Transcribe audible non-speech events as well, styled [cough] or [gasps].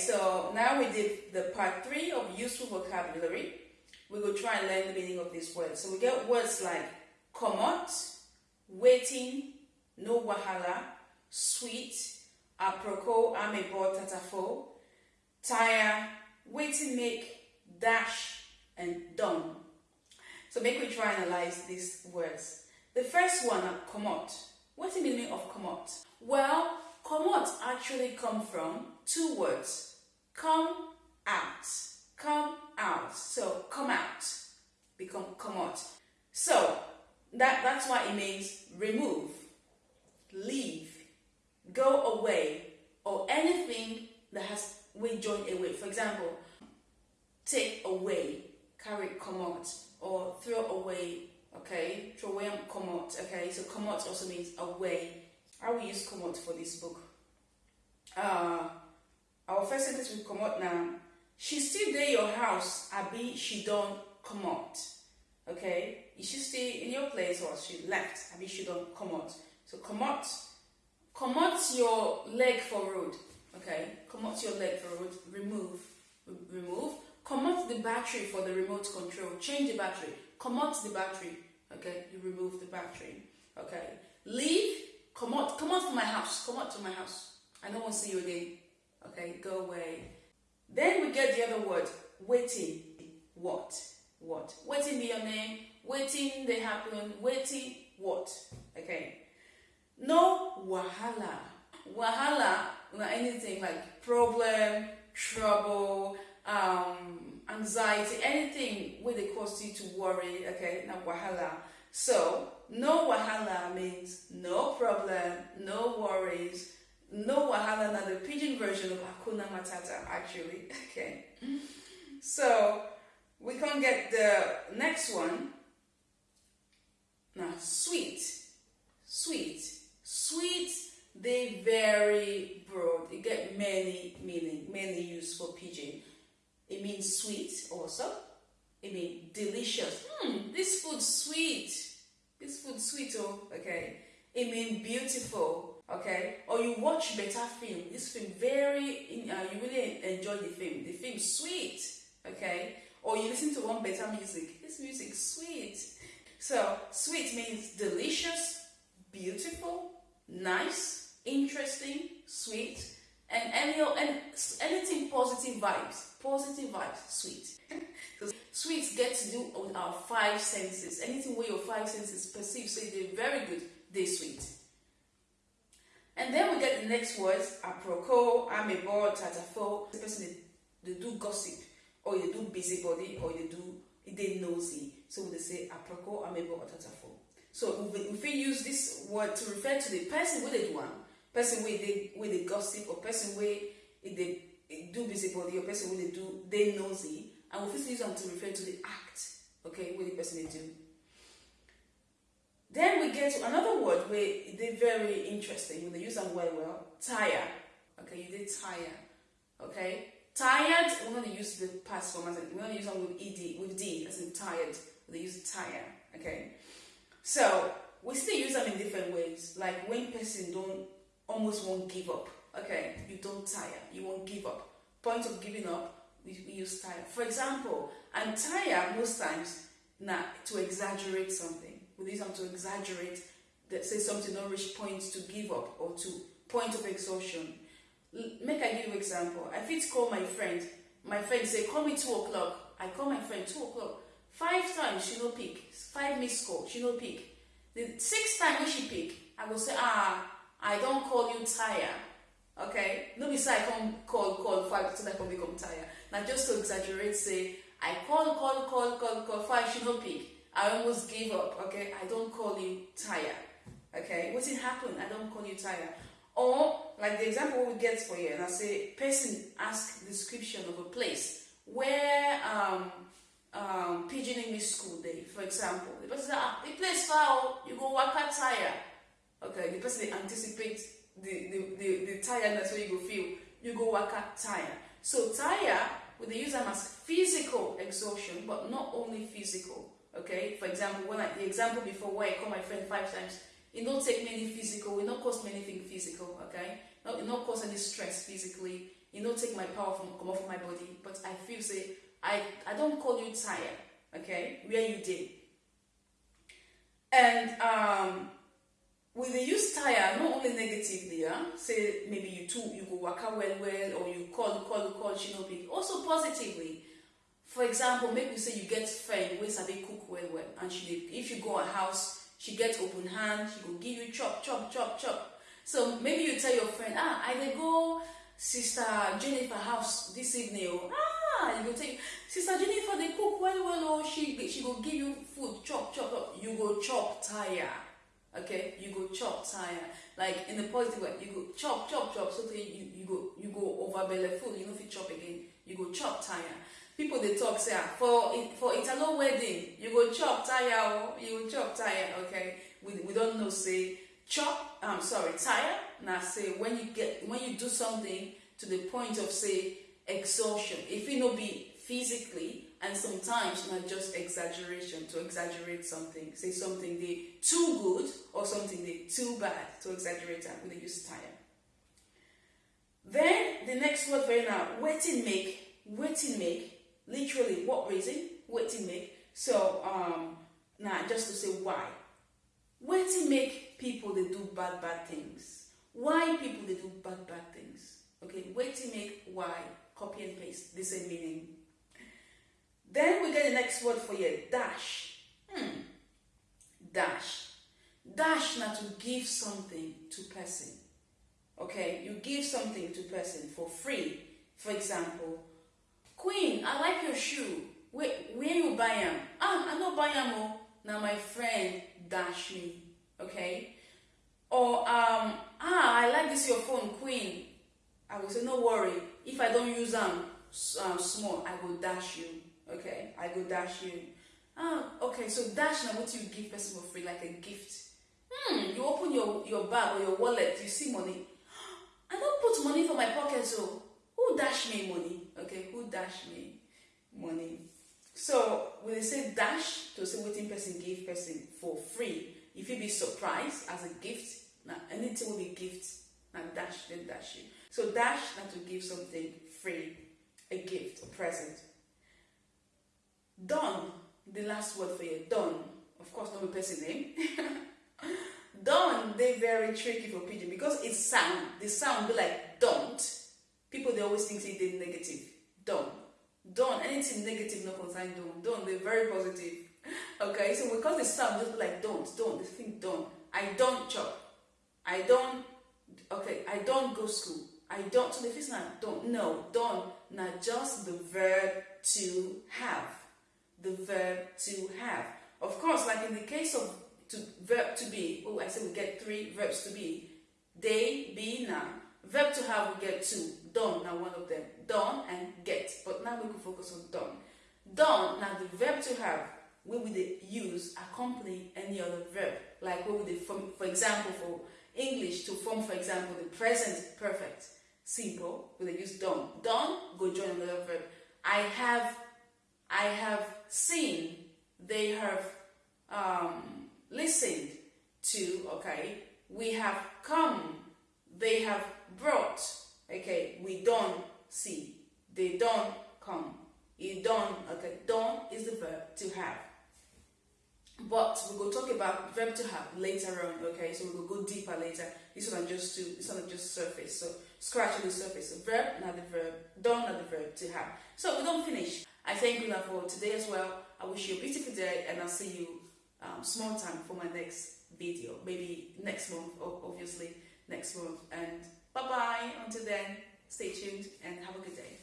so now we did the part three of useful vocabulary. We will try and learn the meaning of these words. So we get words like komot, wetin, no wahala, sweet, aproko, amebo, tatafo, tire, wetin make, dash, and done. So make we try and analyze these words. The first one, komot. What's the meaning of komot? Well, komot actually come from two words. Come out. Come out. So come out. Become come out. So that, that's why it means remove, leave, go away, or anything that has we join away. For example, take away, carry come out, or throw away, okay? Throw away and out. okay? So come out also means away. I will use come out for this book. Uh, our first sentence will komot now. She still there your house, abi she don't komot. Okay? Is she still in your place or she left? Abi she don't komot. So komot, komot your leg for road. Okay? Komot your leg for road. Remove, remove. Komot the battery for the remote control. Change the battery. Komot the battery. Okay? You remove the battery. Okay? Leave. Komot. Komot from my house. Komot to my house. I don't want to see you again. Okay? Go away. Then we get the other word. Wetin. What? What? Wetin be your name. Wetin they happen. Wetin what? Okay. No wahala. Wahala, anything like problem, trouble, um, anxiety, anything where they cause you to worry, okay, now wahala. So, no wahala means no problem, no worries, no wahala, now the pidgin version of Hakuna Matata, actually, [laughs] okay. So, we can get the next one. Now, sweet, sweet, sweet, they very broad. They get many meaning, many use for pidgin. It means sweet also. It means delicious. Hmm, this food sweet. This food sweet, oh, okay. It means beautiful, okay. Or you watch better film. This film very, uh, you really enjoy the film. The film sweet, okay. Or you listen to one better music. This music sweet. So sweet means delicious, beautiful, nice, interesting, sweet, and any and anything positive vibes. Positive vibes, sweet. [laughs] so sweet get to do with our five senses. Anything where your five senses perceive, say they're very good, they're sweet. And then we get the next words, aproko, amebo, tatafo. The person they, they do gossip, or they do busybody, or they do they nosy. So they say aproko, amebo, or tatafo. So if we use this word to refer to the person they do one, person where they where they gossip, or person where they do busybody, or person where they do they nosy, and we first use them to refer to the act, okay, where the person they do. Then we get to another word where they're very interesting they use them well, well, tire. Okay, you did tire. Okay, tired. We're going to use the past form as we're going to use them with ed with d as in tired. They use tire. Okay. So we still use them in different ways. Like when person don't almost won't give up. Okay, you don't tire, you won't give up. Point of giving up, we, we use tire. For example, I'm tired most times now to exaggerate something. Use them to exaggerate that say something not reach point to give up or to point of exhaustion. Make I give example. I fit call my friend. My friend say, call me two o'clock. I call my friend two o'clock. Five times she no pick. Five missed call, she no pick. The sixth time when she pick, I go say, ah, I don't call you tire. Okay? No be say I come call, call five so that I can become tire. Now just to exaggerate, say, I call, call, call, call, call five, she no pick. I almost gave up. Okay? I don't call you tire. Okay? What it happen? I don't call you tire. Or like the example we get for you, and I say, person ask description of a place where um um, pidgin English school day, for example. The person say, ah, the place far, you go work at tire. Okay, the person they anticipate the, the, the, the tiredness where you go feel, you go work at tire. So tire, we they use them as physical exhaustion, but not only physical. Okay, for example, when I, the example before where I call my friend five times, it don't take many physical, it don't cost me anything physical, okay? it not cause any stress physically, you know, take my power from come off of my body, but I feel say I I don't call you tired, okay? Where you did. And um with the use tire, not only negatively, yeah, say maybe you too you go work out well well or you call call call she no big. Also positively. For example, maybe say you get friend who sabi cook well well and she if you go her house, she get open hand, she go give you chop chop chop chop. So maybe you tell your friend, ah, I dey go sister Jennifer house this evening. Oh, ah, you go tell sister Jennifer dey cook well well. Oh, she she go give you food chop chop chop. You go chop tire. Okay, you go chop tire. Like in the positive way, you go chop chop chop. So you you go you go over belly food. You know if you chop again, you go chop tire. People they talk say ah, for for Italo wedding, you go chop tire. Oh, you go chop tire. Okay, we we don't know say chop i'm sorry tire now say when you get when you do something to the point of say exhaustion if it not be physically and sometimes not just exaggeration to exaggerate something say something they too good or something they too bad to exaggerate that with the use tire then the next word for now wetin make wetin make literally what reason? Wetin make. So um now just to say why. Wetin make people they do bad bad things. Why people they do bad bad things? Okay wetin make why? Copy and paste the same meaning. Then we get the next word for you dash. Hmm. dash. Dash now to give something to person. Okay you give something to person for free. For example queen i like your shoe. Where, where you buy them ah i no buy them oh. Now my friend dash me okay? Or um ah i like this your phone queen. I will say no worry. If i don't use them um, small i will dash you okay? I go dash you. Ah okay so dash na what you give person for free? Like a gift? Hmm you open your your bag or your wallet you see money. [gasps] I don't put money for my pocket so who dash me money dash me money. So when they say dash to say wetin person give person for free if you be surprised as a gift now anything will be gift now dash then dash you. So dash now to give something free a gift a present. Done the last word for you done of course not a person name. [laughs] Done they very tricky for pidgin because it sound the sound be like don't. People they always think they negative don't. Don't. Anything negative no concern don't. Don't. They very positive. Okay so because the sound just be like don't don't. They think don't. I don't chop. I don't okay i don't go school. I don't so the first now don't no don't. Not just the verb to have. The verb to have. Of course like in the case of to verb to be oh i said we get three verbs to be. They be now verb to have we get two done now one of them. Done and get. But now we can focus on done. Done now the verb to have we would use accompany any other verb. Like what would form for example for english to form for example the present perfect. Simple we use done. Done go join another verb. I have i have seen they have um, listened to okay? We have come have brought okay we don't see. They don't come. You don't okay don't is the verb to have. But we will talk about verb to have later on okay so we will go deeper later. This one just to this one just surface so scratch on the surface. So verb not the verb don't not the verb to have. So we don't finish. I thank you for today as well. I wish you a beautiful day and i'll see you um, small time for my next video. Maybe next month obviously next month and bye bye until then stay tuned and have a good day